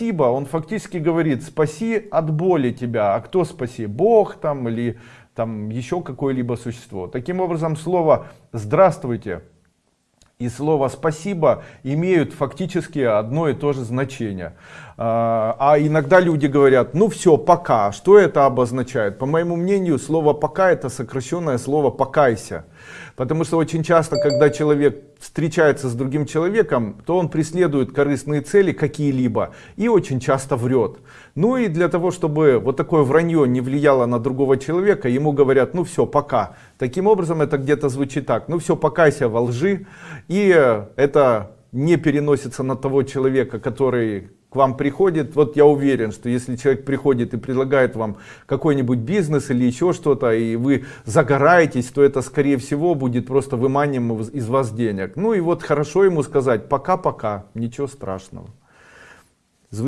спасибо, он фактически говорит, спаси от боли тебя. А кто спаси? Бог там или там еще какое-либо существо. Таким образом, слово «здравствуйте» и слово «спасибо» имеют фактически одно и то же значение. А, а иногда люди говорят, ну все, пока. Что это обозначает? По моему мнению, слово «пока» это сокращенное слово «покайся». Потому что очень часто, когда человек встречается с другим человеком, то он преследует корыстные цели какие-либо и очень часто врет. Ну и для того, чтобы вот такое вранье не влияло на другого человека, ему говорят, ну все, пока. Таким образом, это где-то звучит так, ну все, покайся во лжи. И это не переносится на того человека, который к вам приходит, вот я уверен, что если человек приходит и предлагает вам какой-нибудь бизнес или еще что-то, и вы загораетесь, то это скорее всего будет просто выманием из вас денег. Ну и вот хорошо ему сказать, пока-пока, ничего страшного.